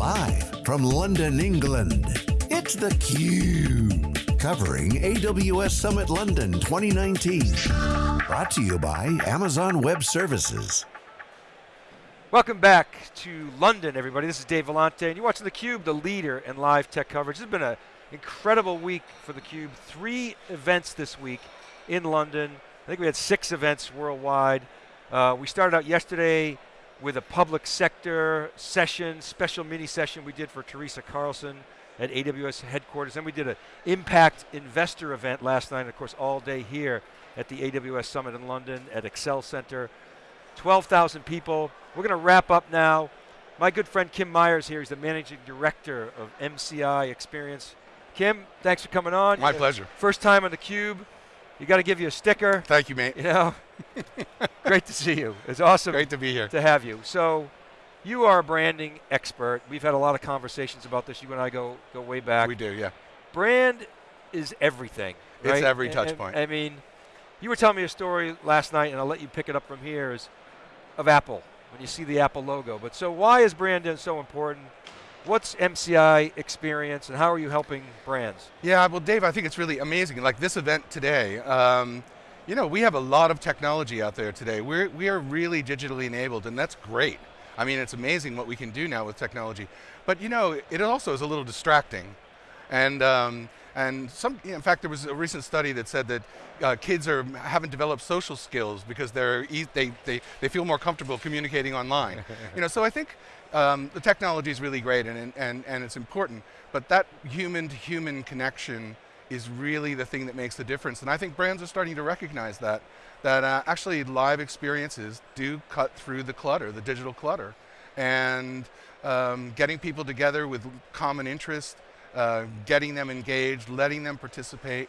Live from London, England, it's theCUBE. Covering AWS Summit London 2019. Brought to you by Amazon Web Services. Welcome back to London, everybody. This is Dave Vellante, and you're watching theCUBE, the leader in live tech coverage. Has been an incredible week for theCUBE. Three events this week in London. I think we had six events worldwide. Uh, we started out yesterday with a public sector session, special mini session we did for Teresa Carlson at AWS headquarters. Then we did an impact investor event last night, and of course all day here at the AWS Summit in London at Excel Center. 12,000 people. We're going to wrap up now. My good friend Kim Myers here, he's the managing director of MCI Experience. Kim, thanks for coming on. My pleasure. First time on theCUBE. You got to give you a sticker. Thank you, mate. You know, great to see you. It's awesome. Great to be here. To have you. So, you are a branding expert. We've had a lot of conversations about this. You and I go go way back. We do, yeah. Brand is everything. It's every touch and- point. I mean, you were telling me a story last night, and I'll let you pick it up from here. Is of Apple when you see the Apple logo. But so why is brand so important? What's MCI experience, and how are you helping brands? Yeah, well, Dave, I think it's really amazing. Like this event today, um, you know, we have a lot of technology out there today. We're, we are really digitally enabled, and that's great. I mean, it's amazing what we can do now with technology. But you know, it also is a little distracting. And, um, and some, in fact, there was a recent study that said that uh, kids are, haven't developed social skills because they're, e they, they, they feel more comfortable communicating online. you know, so I think um, the technology is really great and, and, and it's important, but that human-to-human connection is really the thing that makes the difference. And I think brands are starting to recognize that, that uh, actually live experiences do cut through the clutter, the digital clutter. And um, getting people together with common interest, uh, getting them engaged, letting them participate,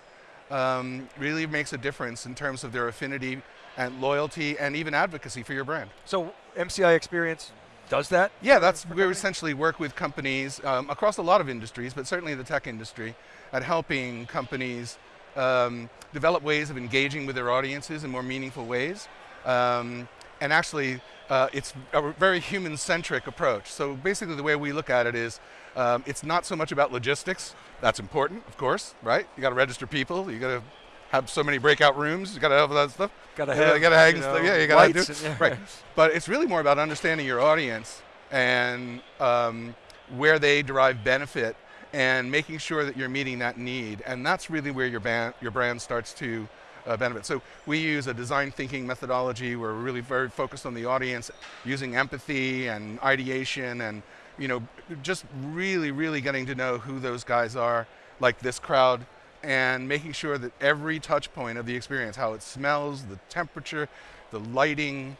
um, really makes a difference in terms of their affinity and loyalty and even advocacy for your brand. So MCI experience does that? Yeah, that's we essentially work with companies um, across a lot of industries, but certainly the tech industry, at helping companies um, develop ways of engaging with their audiences in more meaningful ways. Um, and actually, uh, it's a very human-centric approach. So basically the way we look at it is, um, it's not so much about logistics. That's important, of course, right? You got to register people, you got to have so many breakout rooms, you got to have all that stuff. Gotta You have, gotta hang you stuff, know, yeah, you gotta lights do, and- yeah. right. But it's really more about understanding your audience and um, where they derive benefit and making sure that you're meeting that need. And that's really where your, band, your brand starts to uh, benefit. So we use a design thinking methodology. Where we're really very focused on the audience, using empathy and ideation and you know, just really, really getting to know who those guys are, like this crowd, and making sure that every touch point of the experience, how it smells, the temperature, the lighting,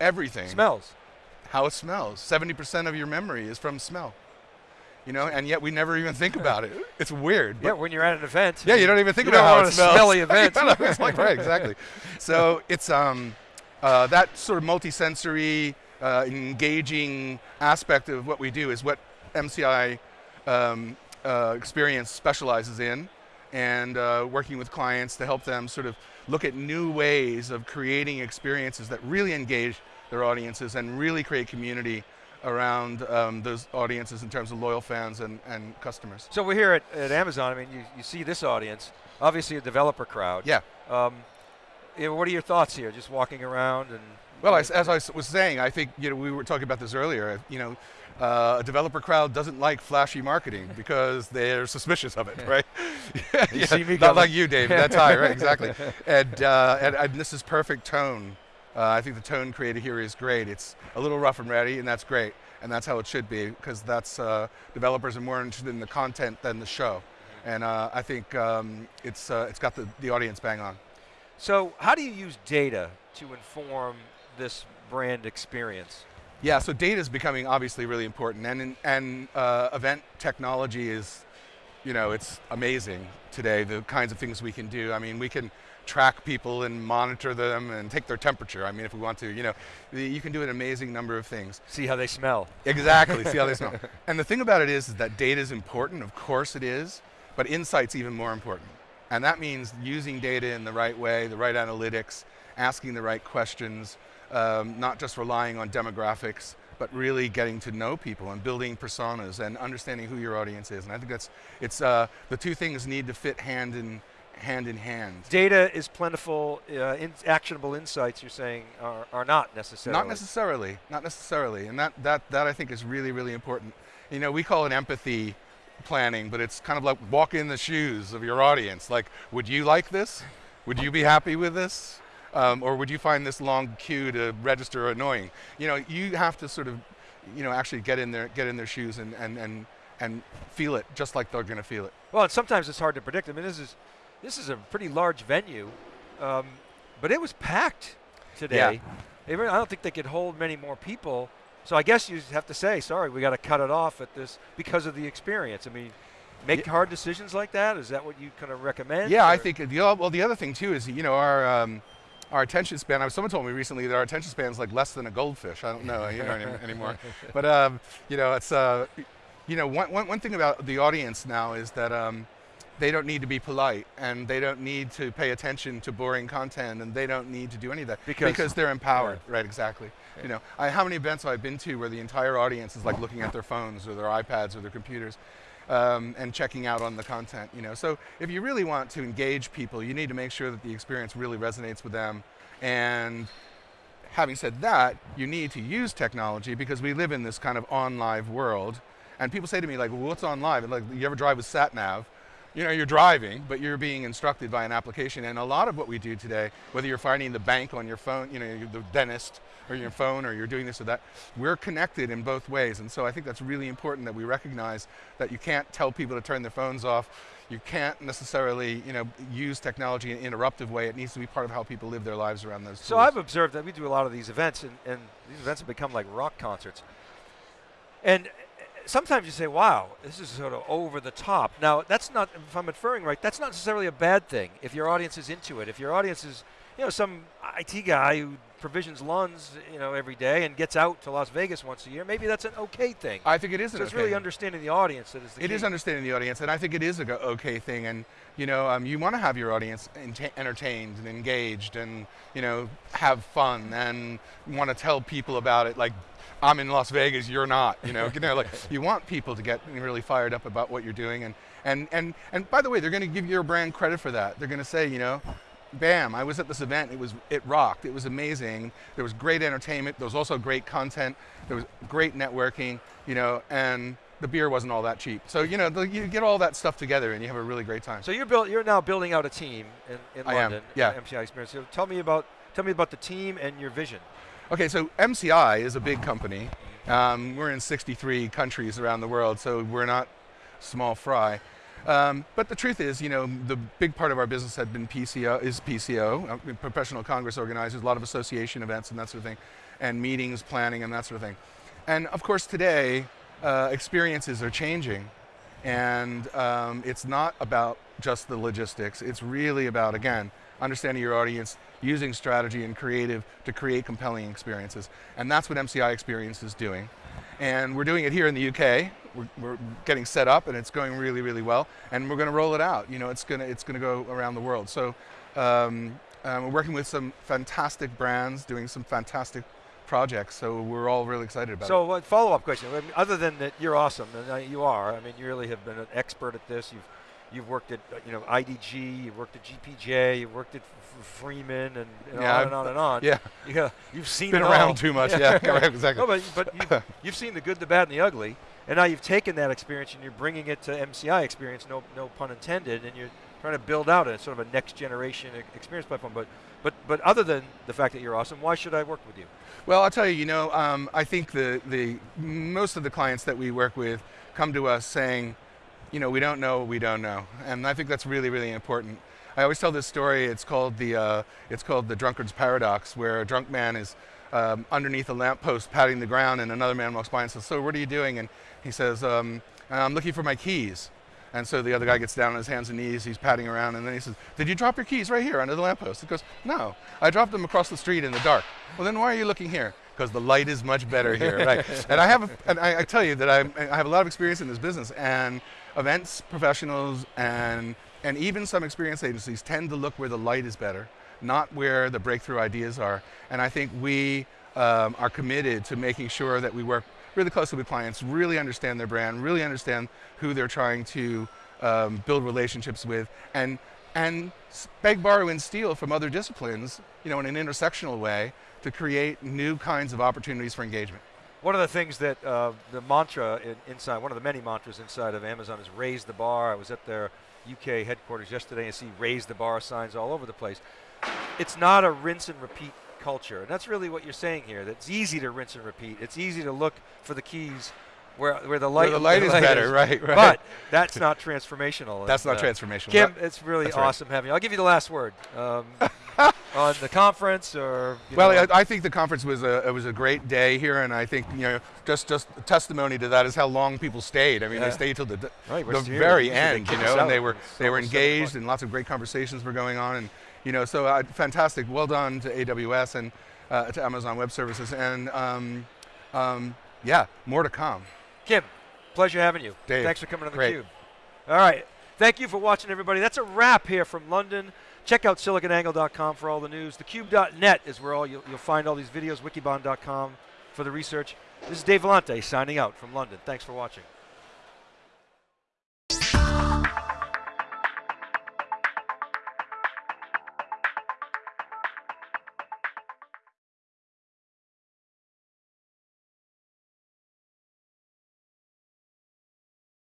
everything Smells. how it smells. 70% of your memory is from smell. You know, and yet we never even think about it. It's weird. Yeah, when you're at an event. yeah, you don't even think about how it smells. smelly event. Know, it's like, right, exactly. So it's um, uh, that sort of multi-sensory, uh, engaging aspect of what we do is what MCI um, uh, experience specializes in and uh, working with clients to help them sort of look at new ways of creating experiences that really engage their audiences and really create community around um, those audiences in terms of loyal fans and, and customers. So we're here at, at Amazon. I mean, you, you see this audience, obviously a developer crowd. Yeah. Um, know, what are your thoughts here, just walking around and? Well, as, as I was saying, I think you know we were talking about this earlier. You know, uh, a developer crowd doesn't like flashy marketing because they're suspicious of it, right? Me Not coming. like you, David. That's high, right? Exactly. And, uh, and and this is perfect tone. Uh, I think the tone created here is great. It's a little rough and ready, and that's great. And that's how it should be because that's uh, developers are more interested in the content than the show. And uh, I think um, it's uh, it's got the, the audience bang on. So how do you use data to inform this brand experience? Yeah, so data is becoming obviously really important, and and uh, event technology is, you know, it's amazing today. The kinds of things we can do. I mean, we can track people and monitor them and take their temperature. I mean, if we want to, you know, you can do an amazing number of things. See how they smell. Exactly. See how they smell. And the thing about it is, is that data is important. Of course it is, but insight's even more important. And that means using data in the right way, the right analytics, asking the right questions, um, not just relying on demographics, but really getting to know people and building personas and understanding who your audience is. And I think that's it's uh, the two things need to fit hand in hand in hand. Data is plentiful. Uh, in actionable insights, you're saying, are, are not necessarily. Not necessarily. Not necessarily. And that, that, that I think is really, really important. You know, we call it empathy planning, but it's kind of like walking in the shoes of your audience. Like, would you like this? Would you be happy with this? Um, or would you find this long queue to register annoying? You know, you have to sort of, you know, actually get in their get in their shoes and and and and feel it just like they're going to feel it. Well, and sometimes it's hard to predict. I mean, this is this is a pretty large venue, um, but it was packed today. Yeah. I don't think they could hold many more people. So I guess you have to say, sorry, we got to cut it off at this because of the experience. I mean, make Yeah. hard decisions like that. Is that what you kind of recommend? Yeah, I think the well the other thing too is you know our um, our attention span. I- Someone told me recently that our attention span is like less than a goldfish. I don't know you know any, anymore, but um, you know it's uh, you know one, one, one thing about the audience now is that. Um, they don't need to be polite, and they don't need to pay attention to boring content, and they don't need to do any of that Because- they're empowered. Right, exactly. You know, I, how many events have I been to where the entire audience is like looking at their phones or their iPads or their computers, um, and checking out on the content. You know, so if you really want to engage people, you need to make sure that the experience really resonates with them. And having said that, you need to use technology because we live in this kind of onlife world. And people say to me like, well, "What's onlife?" Like, you ever drive with sat nav? You know, you're driving, but you're being instructed by an application. And a lot of what we do today, whether you're finding the bank on your phone, you know, the dentist, or your phone, or you're doing this or that, we're connected in both ways. And so I think that's really important that we recognize that you can't tell people to turn their phones off. You can't necessarily, you know, use technology in an interruptive way. It needs to be part of how people live their lives around those. So tools. I've observed that we do a lot of these events, and, and these events have become like rock concerts. And sometimes you say, wow, this is sort of over the top. Now, that's not, if I'm inferring right, that's not necessarily a bad thing if your audience is into it. If your audience is, you know, some IT guy who provisions LUNs, you know, every day and gets out to Las Vegas once a year, maybe that's an okay thing. I think it is so an it's okay really thing. understanding the audience that is the It key. is understanding the audience, and I think it is a go- okay thing. And you know, um, you want to have your audience entertained and engaged, and you know, have fun, and want to tell people about it. Like, I'm in Las Vegas, you're not. You know, you know, like you want people to get really fired up about what you're doing, and and and and by the way, they're going to give your brand credit for that. They're going to say, you know. Bam! I was at this event. It was it rocked. It was amazing. There was great entertainment. There was also great content. There was great networking. You know, and the beer wasn't all that cheap. So you know, the, you get all that stuff together, and you have a really great time. So you're build, you're now building out a team in, in I am, yeah. MCI Experience. So tell me about tell me about the team and your vision. Okay, so MCI is a big company. Um, we're in 63 countries around the world, so we're not small fry. Um, but the truth is, you know, the big part of our business had been PCO, is PCO, uh, professional congress organizers, a lot of association events and that sort of thing, and meetings, planning, and that sort of thing. And of course, today, uh, experiences are changing, and um, it's not about just the logistics. It's really about, again, understanding your audience, using strategy and creative to create compelling experiences. And that's what MCI Experience is doing. And we're doing it here in the UK. We're, we're getting set up, and it's going really, really well. And we're going to roll it out. You know, it's going to it's going to go around the world. So um, um, we're working with some fantastic brands, doing some fantastic projects. So we're all really excited about it. So uh, follow up question. I mean, other than that, you're awesome, and uh, you are. I mean, you really have been an expert at this. You've you've worked at you know IDG, you've worked at GPJ, you've worked at F- Freeman, and, and Yeah, on I've- and on and on. Yeah, Yeah, you've seen been it around all. too much. Yeah, correct, exactly. No, but, but you've, you've seen the good, the bad, and the ugly, and now you've taken that experience and you're bringing it to MCI experience, no, no pun intended, and you're trying to build out a sort of a next generation experience platform. But, but, but other than the fact that you're awesome, why should I work with you? Well, I'll tell you, you know, um, I think the, the most of the clients that we work with come to us saying, you know, we don't know what we don't know, and I think that's really, really important. I always tell this story. It's called the uh, it's called the drunkard's paradox, where a drunk man is um, underneath a lamppost patting the ground, and another man walks by and says, "So what are you doing?" And he says, um, "I'm looking for my keys." And so the other guy gets down on his hands and knees, he's patting around, and then he says, Did you drop your keys right here under the lamppost? He goes, No, I dropped them across the street in the dark. Well, then why are you looking here? Because the light is much better here, right? And I have, a, and I, I tell you that I, I have a lot of experience in this business, and events professionals and, and even some experience agencies tend to look where the light is better, not where the breakthrough ideas are. And I think we um, are committed to making sure that we work really closely with clients, really understand their brand, really understand who they're trying to um, build relationships with, and and beg, borrow, and steal from other disciplines, you know, in an intersectional way to create new kinds of opportunities for engagement. One of the things that uh, the mantra in, inside, one of the many mantras inside of Amazon is raise the bar. I was at their UK headquarters yesterday and see raise the bar signs all over the place. It's not a rinse and repeat culture. And that's really what you're saying here. That it's easy to rinse and repeat. It's easy to look for the keys where, where the light, where the light the is light better, is. right, right. But that's not transformational. That's And, not uh, transformational. Kim, it's really that's right. awesome having you. I'll give you the last word um, on the conference or. Well, I, I think the conference was a it was a great day here, and I think you know just just testimony to that is how long people stayed. I mean, Yeah. they stayed till the Right, the very end, you know, and they were they were almost seven o'clock. engaged, and lots of great conversations were going on, and you know, so uh, fantastic. Well done to AWS and uh, to Amazon Web Services, and um, um, yeah, more to come. Kim, pleasure having you. Dave, Thanks for coming on the. Cube. All right. Thank you for watching, everybody. That's a wrap here from London. Check out siliconangle.com for all the news. Thecube.net is where all you'll, you'll find all these videos. Wikibon.com for the research. This is Dave Vellante signing out from London. Thanks for watching.